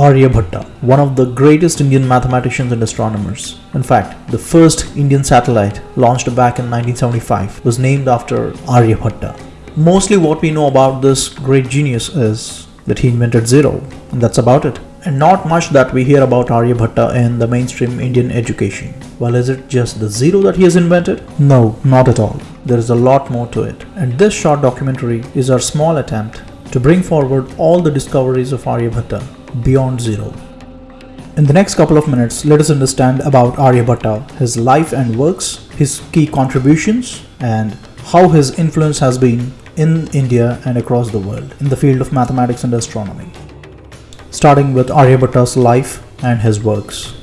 Aryabhatta, one of the greatest Indian mathematicians and astronomers. In fact, the first Indian satellite launched back in 1975 was named after Aryabhatta. Mostly what we know about this great genius is that he invented zero, and that's about it. And not much that we hear about Aryabhatta in the mainstream Indian education. Well, is it just the zero that he has invented? No, not at all. There is a lot more to it. And this short documentary is our small attempt to bring forward all the discoveries of Aryabhatta beyond zero. In the next couple of minutes, let us understand about Aryabhatta, his life and works, his key contributions, and how his influence has been in India and across the world in the field of mathematics and astronomy. Starting with Aryabhatta's life and his works.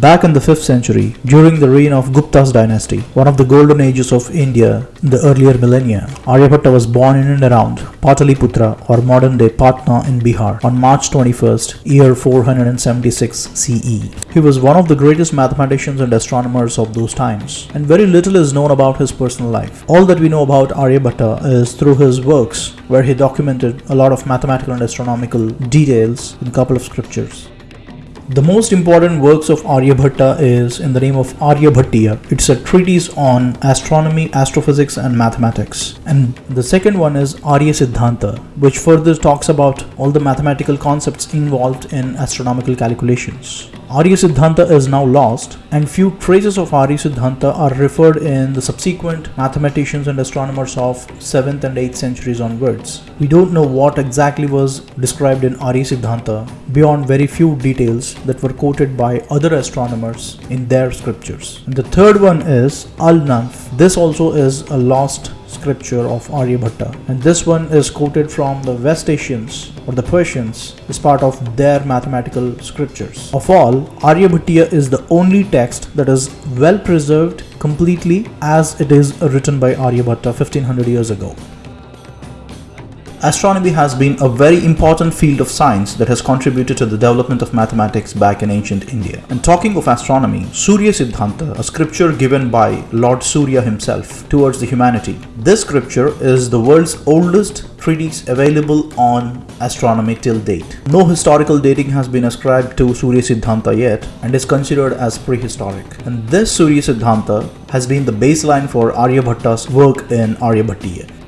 Back in the 5th century, during the reign of Gupta's dynasty, one of the golden ages of India in the earlier millennia, Aryabhatta was born in and around Pataliputra or modern day Patna in Bihar on March 21st, year 476 CE. He was one of the greatest mathematicians and astronomers of those times, and very little is known about his personal life. All that we know about Aryabhatta is through his works, where he documented a lot of mathematical and astronomical details in a couple of scriptures. The most important works of Aryabhatta is in the name of Aryabhattiya. It's a treatise on astronomy, astrophysics and mathematics. And the second one is Arya Siddhanta, which further talks about all the mathematical concepts involved in astronomical calculations. Arya Siddhanta is now lost and few traces of Arya Siddhanta are referred in the subsequent mathematicians and astronomers of 7th and 8th centuries onwards. We don't know what exactly was described in Arya Siddhanta beyond very few details that were quoted by other astronomers in their scriptures. And the third one is Al-Nanf. This also is a lost scripture of Aryabhatta and this one is quoted from the West Asians or the Persians as part of their mathematical scriptures. Of all, Aryabhattiya is the only text that is well preserved completely as it is written by Aryabhatta 1500 years ago. Astronomy has been a very important field of science that has contributed to the development of mathematics back in ancient India. And talking of astronomy, Surya Siddhanta, a scripture given by Lord Surya himself towards the humanity. This scripture is the world's oldest treatise available on astronomy till date. No historical dating has been ascribed to Surya Siddhanta yet and is considered as prehistoric. And this Surya Siddhanta has been the baseline for Aryabhatta's work in Aryabhattiya.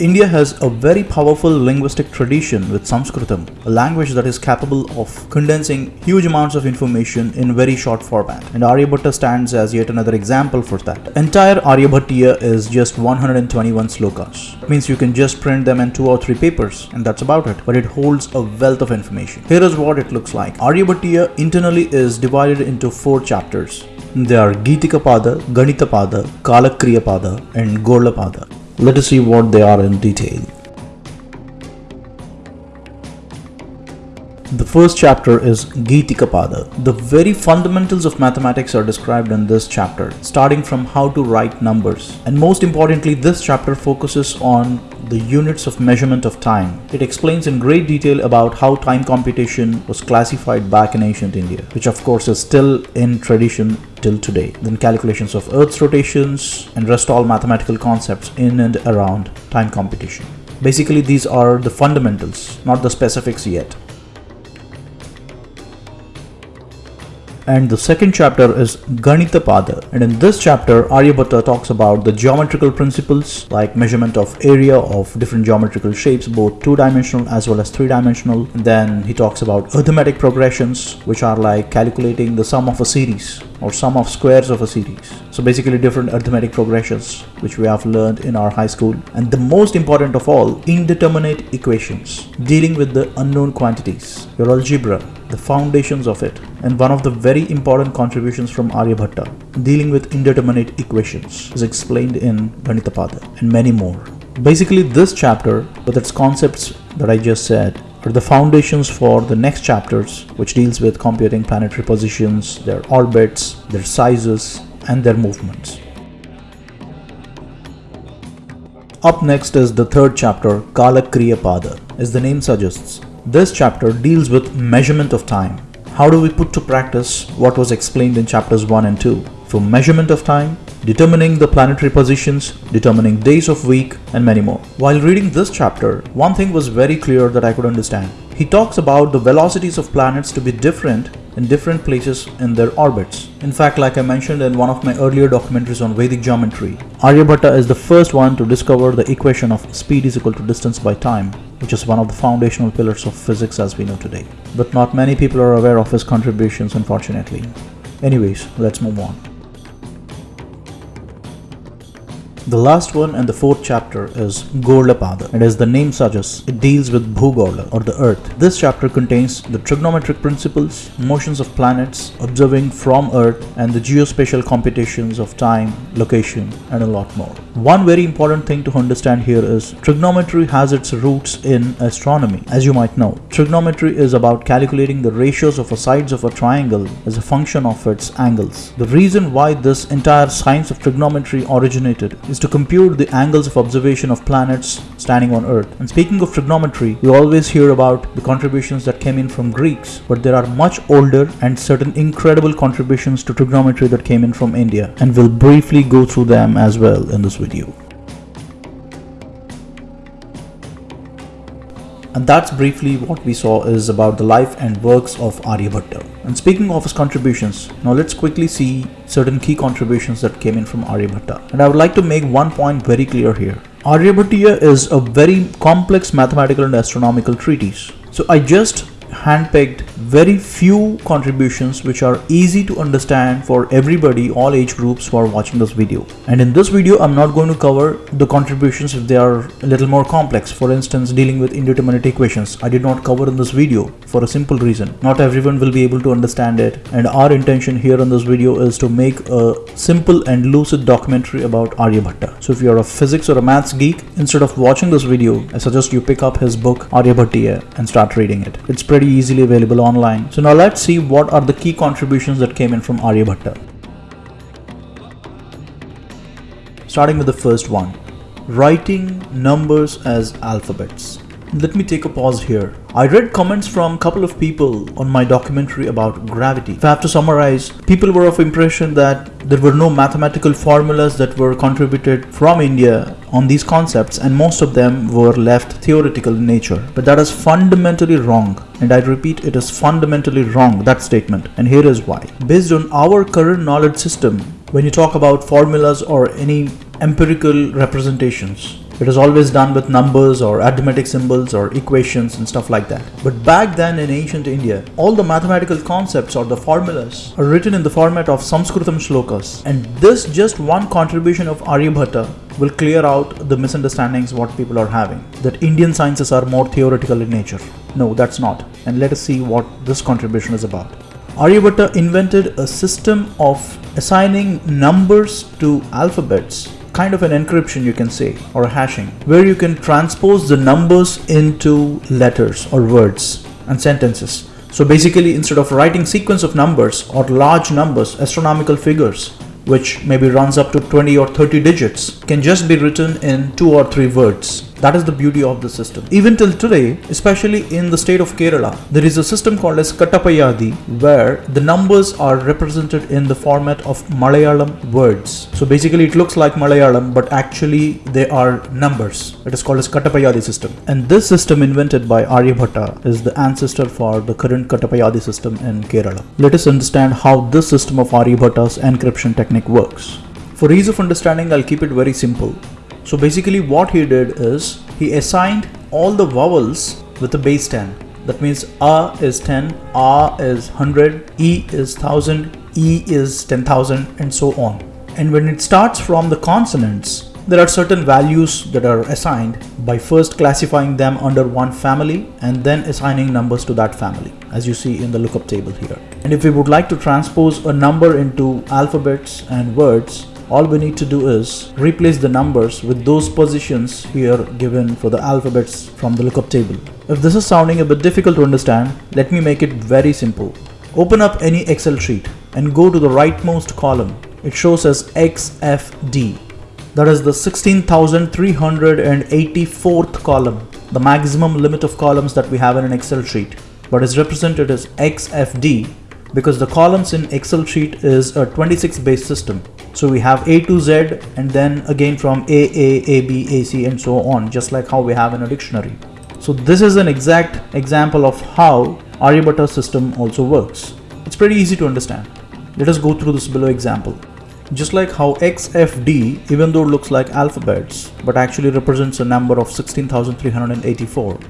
India has a very powerful linguistic tradition with Sanskritam, a language that is capable of condensing huge amounts of information in very short format. And Aryabhatta stands as yet another example for that. Entire Aryabhattiya is just 121 slokas. Means you can just print them in two or three papers and that's about it. But it holds a wealth of information. Here is what it looks like. Aryabhattiya internally is divided into four chapters. They are Geetika Pada, Ganita Pada, Kalakriya Pada and Gorla Pada. Let us see what they are in detail. The first chapter is Geetika Pada. The very fundamentals of mathematics are described in this chapter, starting from how to write numbers. And most importantly, this chapter focuses on the units of measurement of time. It explains in great detail about how time computation was classified back in ancient India, which of course is still in tradition till today. Then calculations of Earth's rotations and rest all mathematical concepts in and around time computation. Basically these are the fundamentals, not the specifics yet. and the second chapter is Ganita Pada and in this chapter Aryabhatta talks about the geometrical principles like measurement of area of different geometrical shapes both two-dimensional as well as three-dimensional then he talks about arithmetic progressions which are like calculating the sum of a series or sum of squares of a series so basically different arithmetic progressions which we have learned in our high school and the most important of all indeterminate equations dealing with the unknown quantities your algebra the foundations of it and one of the very important contributions from Aryabhatta dealing with indeterminate equations is explained in Ganitapada and many more. Basically this chapter with its concepts that I just said are the foundations for the next chapters which deals with computing planetary positions, their orbits, their sizes and their movements. Up next is the third chapter Kalakriya Pada as the name suggests this chapter deals with measurement of time. How do we put to practice what was explained in chapters 1 and 2? For measurement of time, determining the planetary positions, determining days of week, and many more. While reading this chapter, one thing was very clear that I could understand. He talks about the velocities of planets to be different in different places in their orbits. In fact, like I mentioned in one of my earlier documentaries on Vedic geometry, Aryabhatta is the first one to discover the equation of speed is equal to distance by time, which is one of the foundational pillars of physics as we know today. But not many people are aware of his contributions unfortunately. Anyways, let's move on. The last one and the fourth chapter is Gorlapada and as the name suggests, it deals with Bhugorla or the earth. This chapter contains the trigonometric principles, motions of planets, observing from earth and the geospatial computations of time, location and a lot more. One very important thing to understand here is trigonometry has its roots in astronomy. As you might know, trigonometry is about calculating the ratios of the sides of a triangle as a function of its angles. The reason why this entire science of trigonometry originated is is to compute the angles of observation of planets standing on Earth. And speaking of trigonometry, we always hear about the contributions that came in from Greeks, but there are much older and certain incredible contributions to trigonometry that came in from India, and we'll briefly go through them as well in this video. And that's briefly what we saw is about the life and works of Aryabhatta. And speaking of his contributions, now let's quickly see certain key contributions that came in from Aryabhatta. And I would like to make one point very clear here. Aryabhatiya is a very complex mathematical and astronomical treatise. So I just handpicked very few contributions which are easy to understand for everybody, all age groups who are watching this video. And in this video, I'm not going to cover the contributions if they are a little more complex. For instance, dealing with indeterminate equations. I did not cover in this video for a simple reason. Not everyone will be able to understand it. And our intention here in this video is to make a simple and lucid documentary about Aryabhatta. So if you're a physics or a maths geek, instead of watching this video, I suggest you pick up his book Aryabhatiya and start reading it. It's pretty pretty easily available online. So now let's see what are the key contributions that came in from Aryabhatta. Starting with the first one, writing numbers as alphabets. Let me take a pause here. I read comments from a couple of people on my documentary about gravity. If I have to summarize, people were of impression that there were no mathematical formulas that were contributed from India on these concepts and most of them were left theoretical in nature. But that is fundamentally wrong and I repeat it is fundamentally wrong that statement and here is why. Based on our current knowledge system, when you talk about formulas or any empirical representations, it is always done with numbers or arithmetic symbols or equations and stuff like that. But back then in ancient India, all the mathematical concepts or the formulas are written in the format of Sanskritam shlokas. And this just one contribution of Aryabhatta will clear out the misunderstandings what people are having. That Indian sciences are more theoretical in nature. No, that's not. And let us see what this contribution is about. Aryabhatta invented a system of assigning numbers to alphabets kind of an encryption you can say or a hashing where you can transpose the numbers into letters or words and sentences. So basically instead of writing sequence of numbers or large numbers, astronomical figures, which maybe runs up to 20 or 30 digits, can just be written in two or three words that is the beauty of the system. Even till today, especially in the state of Kerala, there is a system called as Kattapayadi where the numbers are represented in the format of Malayalam words. So basically it looks like Malayalam but actually they are numbers. It is called as Kattapayadi system. And this system invented by Aryabhatta is the ancestor for the current Kattapayadi system in Kerala. Let us understand how this system of Aryabhatta's encryption technique works. For ease of understanding, I'll keep it very simple. So basically what he did is he assigned all the vowels with a base 10. That means A is 10, A is 100, E is 1000, E is 10,000 and so on. And when it starts from the consonants, there are certain values that are assigned by first classifying them under one family and then assigning numbers to that family as you see in the lookup table here. And if we would like to transpose a number into alphabets and words, all we need to do is replace the numbers with those positions here given for the alphabets from the lookup table. If this is sounding a bit difficult to understand, let me make it very simple. Open up any Excel sheet and go to the rightmost column. It shows as XFD. That is the 16,384th column, the maximum limit of columns that we have in an Excel sheet, but is represented as XFD because the columns in Excel sheet is a 26 base system. So we have A to Z and then again from A, A, A, B, A, C and so on, just like how we have in a dictionary. So this is an exact example of how Aryabhatta system also works. It's pretty easy to understand. Let us go through this below example. Just like how XFD, even though it looks like alphabets, but actually represents a number of 16,384.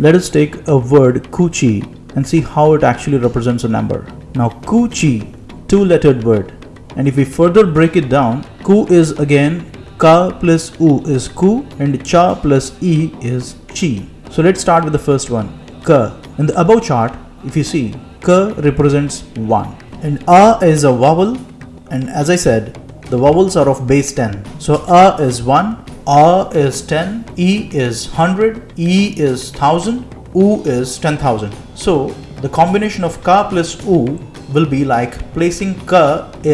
Let us take a word Kuchi and see how it actually represents a number. Now Kuchi, two-lettered word. And if we further break it down, Ku is again Ka plus U is Ku and Cha plus E is Chi. So let's start with the first one, Ka. In the above chart, if you see, Ka represents 1 and A is a vowel and as I said the vowels are of base 10 so a is 1 a is 10 e is 100 e is 1000 u is 10000 so the combination of ka plus u will be like placing ka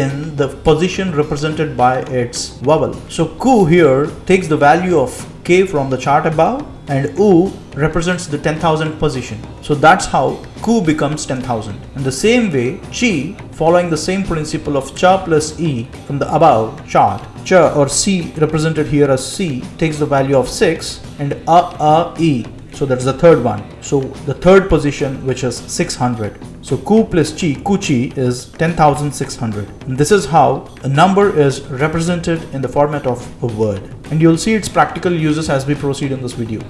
in the position represented by its vowel so ku here takes the value of k from the chart above and U represents the 10,000 position. So that's how Ku becomes 10,000. In the same way, Chi, following the same principle of Cha plus E from the above chart, Cha or C represented here as C takes the value of 6 and A, A, E so that's the third one. So the third position which is 600. So Ku plus Chi, Kuchi is 10,600. And this is how a number is represented in the format of a word. And you'll see its practical uses as we proceed in this video.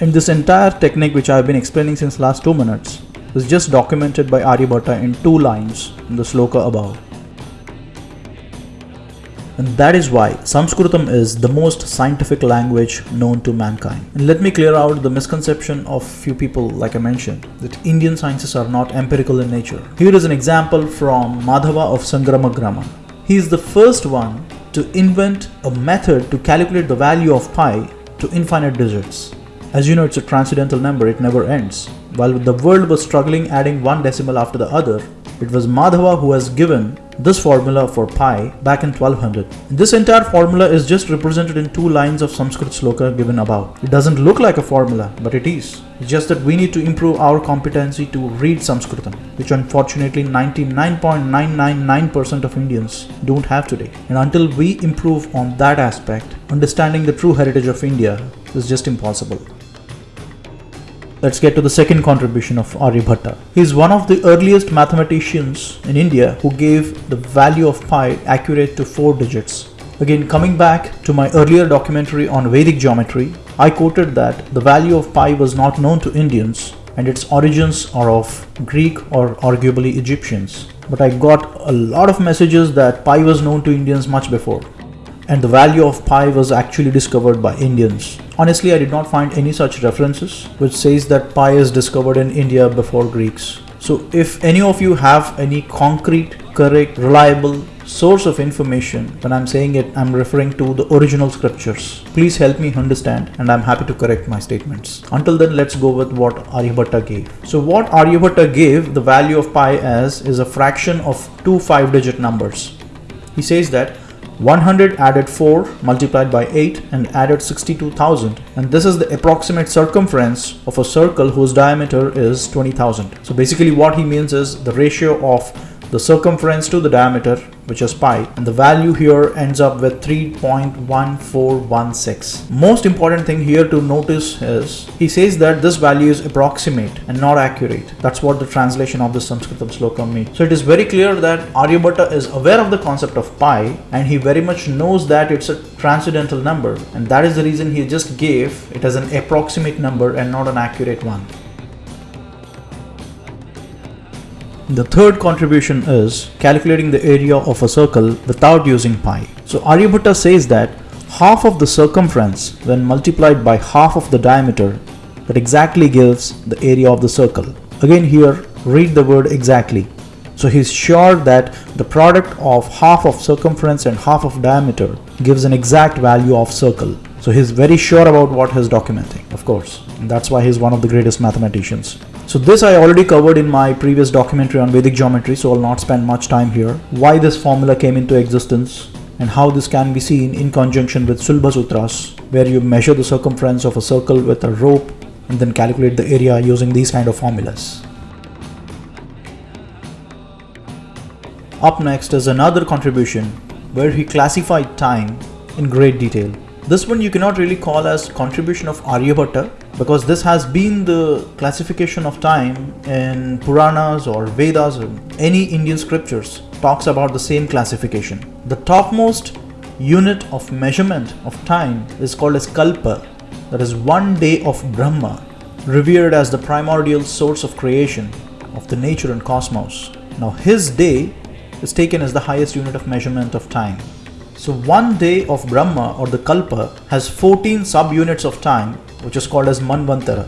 And this entire technique which I've been explaining since last 2 minutes is just documented by Aryabhatta in two lines in the sloka above. And that is why Sanskritam is the most scientific language known to mankind. And let me clear out the misconception of few people like I mentioned that Indian sciences are not empirical in nature. Here is an example from Madhava of Sangamagrama. He is the first one to invent a method to calculate the value of pi to infinite digits. As you know, it's a transcendental number, it never ends. While the world was struggling adding one decimal after the other, it was Madhava who has given this formula for pi back in 1200. This entire formula is just represented in two lines of Sanskrit sloka given above. It doesn't look like a formula, but it is. It's just that we need to improve our competency to read Sanskritam, which unfortunately 99.999% of Indians don't have today. And until we improve on that aspect, understanding the true heritage of India is just impossible. Let's get to the second contribution of Aryabhatta. He is one of the earliest mathematicians in India who gave the value of pi accurate to 4 digits. Again, coming back to my earlier documentary on Vedic geometry, I quoted that the value of pi was not known to Indians and its origins are of Greek or arguably Egyptians. But I got a lot of messages that pi was known to Indians much before and the value of pi was actually discovered by Indians. Honestly, I did not find any such references which says that pi is discovered in India before Greeks. So if any of you have any concrete, correct, reliable source of information, when I'm saying it, I'm referring to the original scriptures. Please help me understand and I'm happy to correct my statements. Until then, let's go with what Aryabhatta gave. So what Aryabhatta gave the value of pi as is a fraction of two five digit numbers. He says that 100 added 4 multiplied by 8 and added 62,000 and this is the approximate circumference of a circle whose diameter is 20,000. So basically what he means is the ratio of the circumference to the diameter which is pi and the value here ends up with 3.1416 most important thing here to notice is he says that this value is approximate and not accurate. That's what the translation of the sanskritam sloka means so it is very clear that aryabhatta is aware of the concept of pi and he very much knows that it's a transcendental number and that is the reason he just gave it as an approximate number and not an accurate one The third contribution is calculating the area of a circle without using pi. So Aryabhatta says that half of the circumference when multiplied by half of the diameter that exactly gives the area of the circle. Again here read the word exactly. So he's sure that the product of half of circumference and half of diameter gives an exact value of circle. So he's very sure about what he's documenting, of course. And that's why he's one of the greatest mathematicians. So this I already covered in my previous documentary on Vedic geometry, so I'll not spend much time here. Why this formula came into existence and how this can be seen in conjunction with Sulbha Sutras, where you measure the circumference of a circle with a rope and then calculate the area using these kind of formulas. Up next is another contribution where he classified time in great detail. This one you cannot really call as contribution of Aryabhatta because this has been the classification of time in Puranas or Vedas or any Indian scriptures talks about the same classification. The topmost unit of measurement of time is called as Kalpa that is one day of Brahma revered as the primordial source of creation of the nature and cosmos. Now his day is taken as the highest unit of measurement of time. So one day of Brahma or the Kalpa has 14 subunits of time which is called as Manvantara.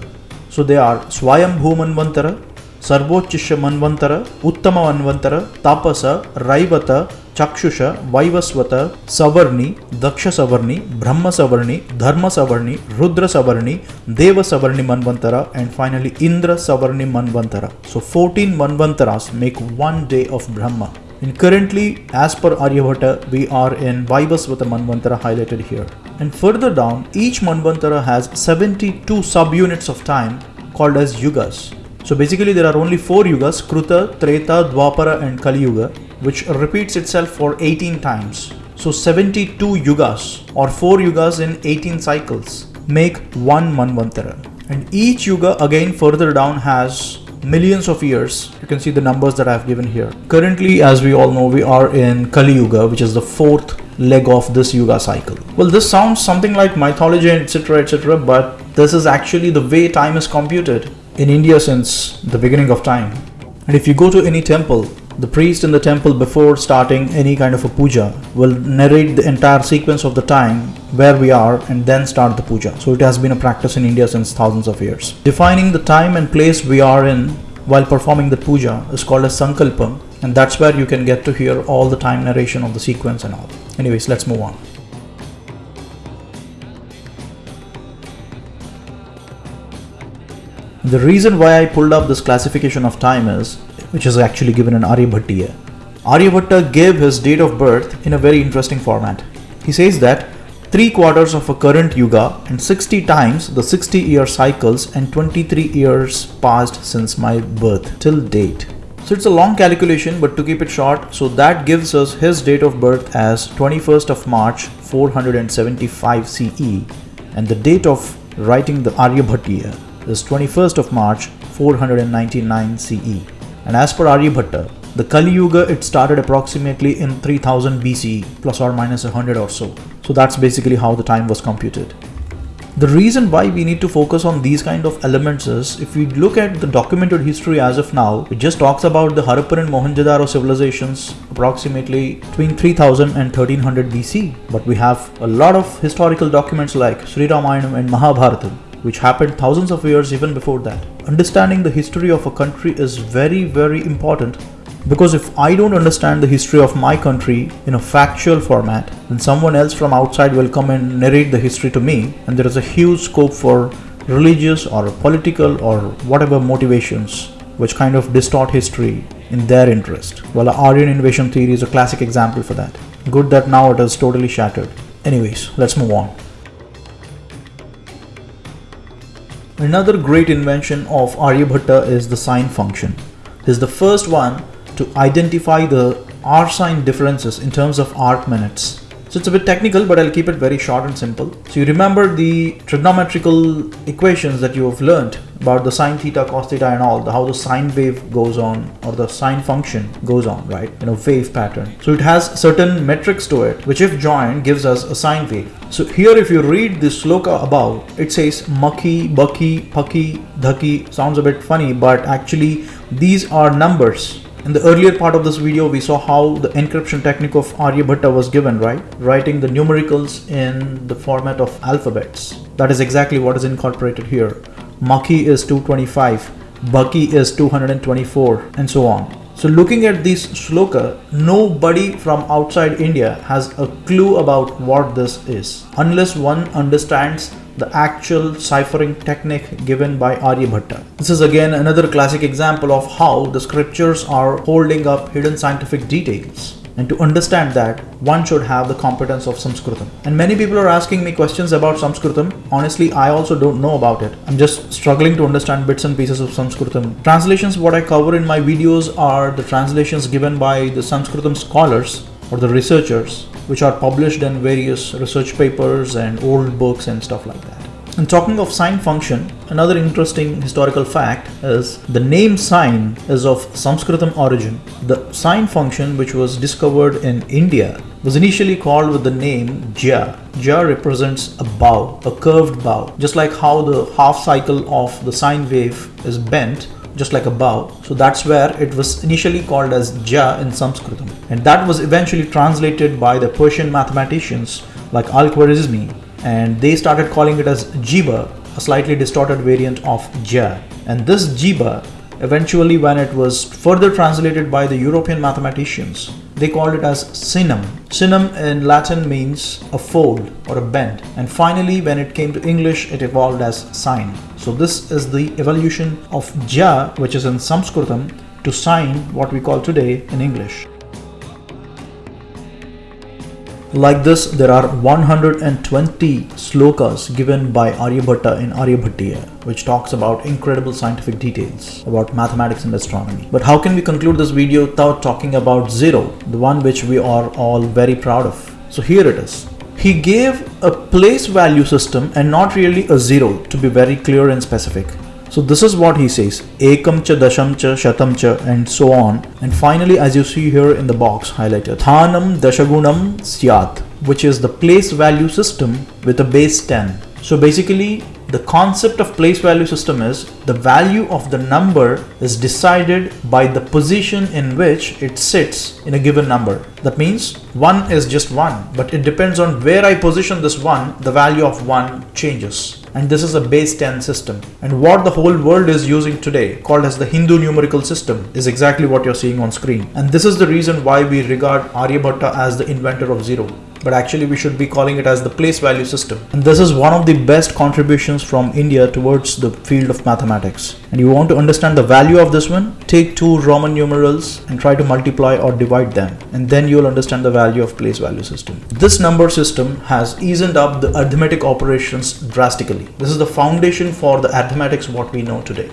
So they are Swayambhu Manvantara, Sarvochisha Manvantara, Uttama Manvantara, Tapasa, Raivata, Chakshusha, Vaivaswata, Savarni, Daksha Savarni, Brahma Savarni, Dharma Savarni, Rudra Savarni, Deva Savarni Manvantara, and finally Indra Savarni Manvantara. So 14 Manvantaras make one day of Brahma. And currently, as per Aryabhatta, we are in Vaivasvata Manvantara highlighted here. And further down, each Manvantara has 72 subunits of time called as yugas. So basically there are only 4 yugas, Kruta, Treta, Dwapara and Kali Yuga, which repeats itself for 18 times. So 72 yugas or 4 yugas in 18 cycles make one Manvantara. And each yuga again further down has millions of years. You can see the numbers that I've given here. Currently, as we all know, we are in Kali Yuga, which is the fourth leg of this Yuga cycle. Well, this sounds something like mythology, etc., etc., but this is actually the way time is computed in India since the beginning of time. And if you go to any temple, the priest in the temple before starting any kind of a puja will narrate the entire sequence of the time where we are and then start the puja. So it has been a practice in India since thousands of years. Defining the time and place we are in while performing the puja is called as sankalpam and that's where you can get to hear all the time narration of the sequence and all. Anyways, let's move on. The reason why I pulled up this classification of time is, which is actually given in Aryabhatiya. Aryabhatta gave his date of birth in a very interesting format. He says that 3 quarters of a current yuga and 60 times the 60 year cycles and 23 years passed since my birth till date. So it's a long calculation but to keep it short, so that gives us his date of birth as 21st of March 475 CE and the date of writing the Aryabhatiya is 21st of March 499 CE. And as per Aryabhatta, the Kali Yuga it started approximately in 3000 BC plus or minus 100 or so. So that's basically how the time was computed. The reason why we need to focus on these kind of elements is if we look at the documented history as of now, it just talks about the Harappan and Mohenjo-daro civilizations approximately between 3000 and 1300 BC. But we have a lot of historical documents like Sri Ramayana and Mahabharata which happened thousands of years even before that. Understanding the history of a country is very, very important because if I don't understand the history of my country in a factual format, then someone else from outside will come and narrate the history to me, and there is a huge scope for religious or political or whatever motivations which kind of distort history in their interest. Well, Aryan invasion theory is a classic example for that. Good that now it is totally shattered. Anyways, let's move on. Another great invention of Aryabhatta is the sine function. Is the first one to identify the R sine differences in terms of arc minutes. So it's a bit technical, but I'll keep it very short and simple. So you remember the trigonometrical equations that you have learned about the sine theta, cos theta and all, the, how the sine wave goes on or the sine function goes on, right? In a wave pattern. So it has certain metrics to it, which if joined gives us a sine wave. So here if you read this sloka above, it says Maki, Baki, Paki, Dhaki, sounds a bit funny, but actually these are numbers in the earlier part of this video, we saw how the encryption technique of Aryabhatta was given, right? Writing the numericals in the format of alphabets. That is exactly what is incorporated here. Maki is 225, Baki is 224, and so on. So looking at this sloka, nobody from outside India has a clue about what this is, unless one understands the actual ciphering technique given by Aryabhatta. This is again another classic example of how the scriptures are holding up hidden scientific details. And to understand that, one should have the competence of Sanskritam. And many people are asking me questions about Sanskritam. Honestly, I also don't know about it. I'm just struggling to understand bits and pieces of Sanskritam. Translations, what I cover in my videos are the translations given by the Sanskritam scholars or the researchers which are published in various research papers and old books and stuff like that. And talking of sine function, another interesting historical fact is the name sine is of Sanskritam origin. The sine function which was discovered in India was initially called with the name Jya. Jya represents a bow, a curved bow, just like how the half cycle of the sine wave is bent just like a bow. So that's where it was initially called as Jya in Sanskritam. And that was eventually translated by the Persian mathematicians like Al-Khwarizmi and they started calling it as Jiba, a slightly distorted variant of Jya. And this Jiba, eventually when it was further translated by the European mathematicians, they called it as sinum. Sinum in Latin means a fold or a bend. And finally, when it came to English, it evolved as sine. So this is the evolution of ja, which is in Sanskritam, to sine, what we call today in English. Like this, there are 120 slokas given by Aryabhatta in Aryabhatiya, which talks about incredible scientific details about mathematics and astronomy. But how can we conclude this video without talking about zero, the one which we are all very proud of? So here it is. He gave a place value system and not really a zero to be very clear and specific. So this is what he says, ekam cha dasham cha shatam cha and so on. And finally, as you see here in the box highlighted, thanam dashagunam syat, which is the place value system with a base 10. So basically the concept of place value system is the value of the number is decided by the position in which it sits in a given number. That means 1 is just 1, but it depends on where I position this 1, the value of 1 changes and this is a base 10 system. And what the whole world is using today, called as the Hindu numerical system, is exactly what you're seeing on screen. And this is the reason why we regard Aryabhatta as the inventor of zero but actually we should be calling it as the place value system. And this is one of the best contributions from India towards the field of mathematics. And you want to understand the value of this one? Take two Roman numerals and try to multiply or divide them. And then you'll understand the value of place value system. This number system has eased up the arithmetic operations drastically. This is the foundation for the arithmetics what we know today.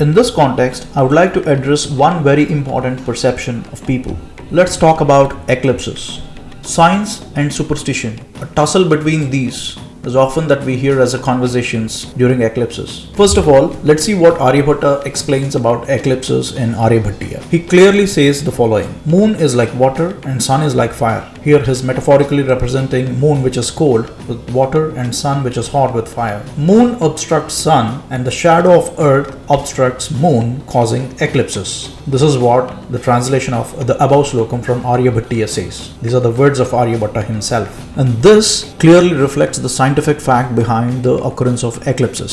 In this context, I would like to address one very important perception of people. Let's talk about eclipses. Science and superstition, a tussle between these is often that we hear as a conversations during eclipses. First of all, let's see what Aryabhatta explains about eclipses in Aryabhatiya. He clearly says the following. Moon is like water and sun is like fire. Here he's metaphorically representing moon which is cold with water and sun which is hot with fire. Moon obstructs sun and the shadow of earth obstructs moon causing eclipses. This is what the translation of the above slokam from Aryabhatiya says. These are the words of Aryabhatta himself. And this clearly reflects the scientific fact behind the occurrence of eclipses.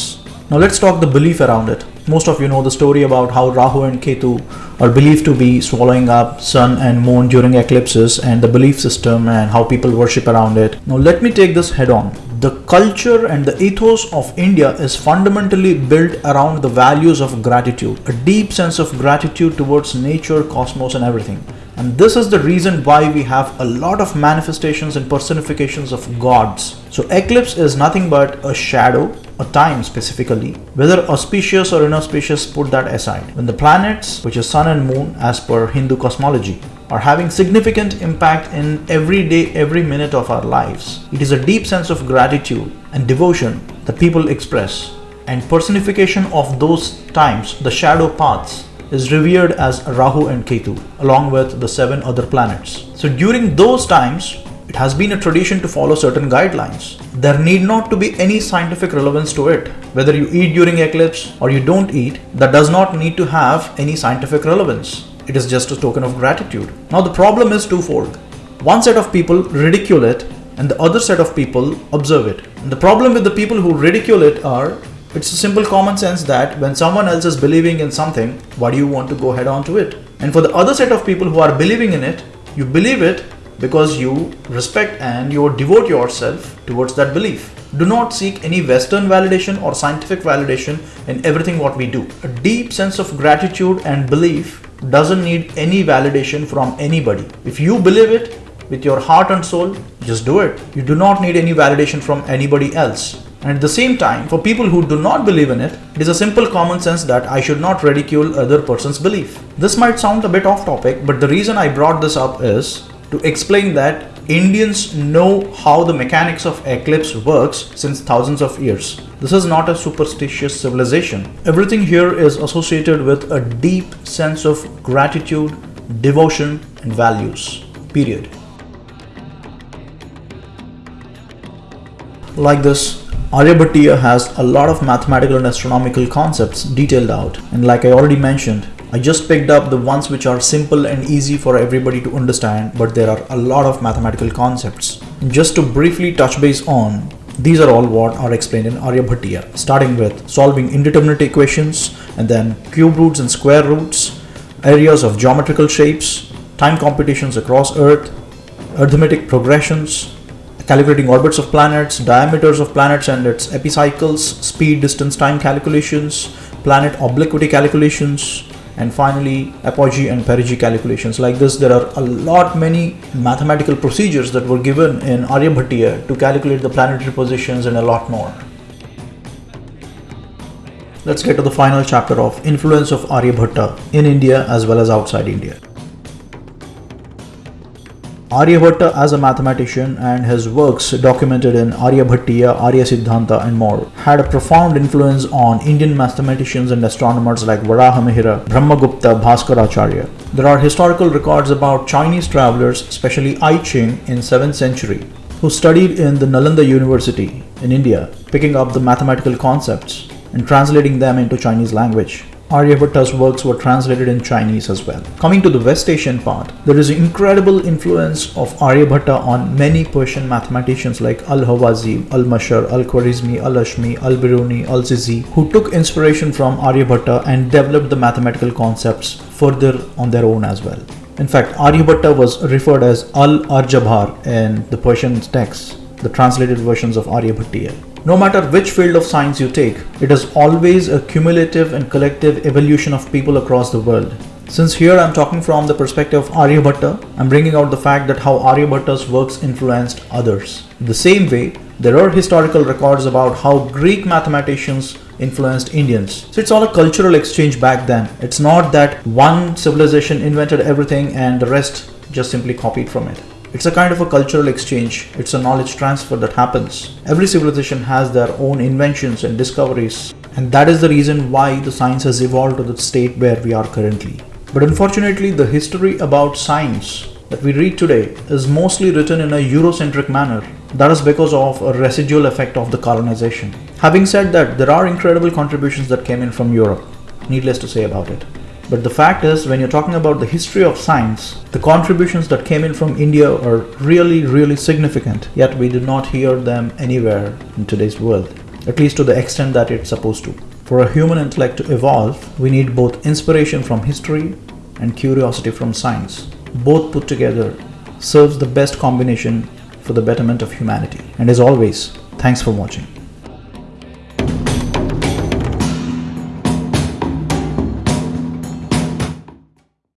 Now let's talk the belief around it. Most of you know the story about how Rahu and Ketu are believed to be swallowing up sun and moon during eclipses and the belief system and how people worship around it. Now let me take this head on. The culture and the ethos of India is fundamentally built around the values of gratitude, a deep sense of gratitude towards nature, cosmos and everything. And this is the reason why we have a lot of manifestations and personifications of gods. So eclipse is nothing but a shadow, a time specifically, whether auspicious or inauspicious put that aside. When the planets, which is sun and moon as per Hindu cosmology, are having significant impact in every day, every minute of our lives. It is a deep sense of gratitude and devotion that people express and personification of those times, the shadow paths is revered as Rahu and Ketu along with the seven other planets. So during those times, it has been a tradition to follow certain guidelines. There need not to be any scientific relevance to it. Whether you eat during eclipse or you don't eat, that does not need to have any scientific relevance. It is just a token of gratitude. Now the problem is twofold. One set of people ridicule it and the other set of people observe it. And the problem with the people who ridicule it are it's a simple common sense that when someone else is believing in something, why do you want to go head on to it? And for the other set of people who are believing in it, you believe it because you respect and you devote yourself towards that belief. Do not seek any Western validation or scientific validation in everything what we do. A deep sense of gratitude and belief doesn't need any validation from anybody. If you believe it with your heart and soul, just do it. You do not need any validation from anybody else. And at the same time, for people who do not believe in it, it is a simple common sense that I should not ridicule other person's belief. This might sound a bit off topic, but the reason I brought this up is to explain that Indians know how the mechanics of eclipse works since thousands of years. This is not a superstitious civilization. Everything here is associated with a deep sense of gratitude, devotion and values. Period. Like this, Aryabhatiya has a lot of mathematical and astronomical concepts detailed out and like I already mentioned, I just picked up the ones which are simple and easy for everybody to understand, but there are a lot of mathematical concepts. Just to briefly touch base on, these are all what are explained in Aryabhatiya, starting with solving indeterminate equations and then cube roots and square roots, areas of geometrical shapes, time computations across Earth, arithmetic progressions, calculating orbits of planets, diameters of planets and its epicycles, speed, distance, time calculations, planet obliquity calculations, and finally apogee and perigee calculations like this there are a lot many mathematical procedures that were given in Aryabhatiya to calculate the planetary positions and a lot more. Let's get to the final chapter of influence of Aryabhatta in India as well as outside India. Aryabhatta as a mathematician and his works documented in Aryabhatiya, Arya Siddhanta and more had a profound influence on Indian mathematicians and astronomers like Varahamihira, Brahmagupta, Bhaskaracharya. There are historical records about Chinese travelers, especially I Ching in 7th century, who studied in the Nalanda University in India, picking up the mathematical concepts and translating them into Chinese language. Aryabhatta's works were translated in Chinese as well. Coming to the West Asian part, there is an incredible influence of Aryabhatta on many Persian mathematicians like Al-Hawazi, Al-Mashar, Al-Khwarizmi, Al-Hashmi, Al-Biruni, Al-Zizi, who took inspiration from Aryabhatta and developed the mathematical concepts further on their own as well. In fact, Aryabhatta was referred as Al-Arjabhar in the Persian texts, the translated versions of Aryabhatiya. No matter which field of science you take, it is always a cumulative and collective evolution of people across the world. Since here I'm talking from the perspective of Aryabhatta, I'm bringing out the fact that how Aryabhatta's works influenced others. The same way, there are historical records about how Greek mathematicians influenced Indians. So it's all a cultural exchange back then. It's not that one civilization invented everything and the rest just simply copied from it. It's a kind of a cultural exchange. It's a knowledge transfer that happens. Every civilization has their own inventions and discoveries. And that is the reason why the science has evolved to the state where we are currently. But unfortunately, the history about science that we read today is mostly written in a Eurocentric manner. That is because of a residual effect of the colonization. Having said that, there are incredible contributions that came in from Europe. Needless to say about it. But the fact is, when you're talking about the history of science, the contributions that came in from India are really, really significant, yet we do not hear them anywhere in today's world, at least to the extent that it's supposed to. For a human intellect to evolve, we need both inspiration from history and curiosity from science. Both put together serves the best combination for the betterment of humanity. And as always, thanks for watching.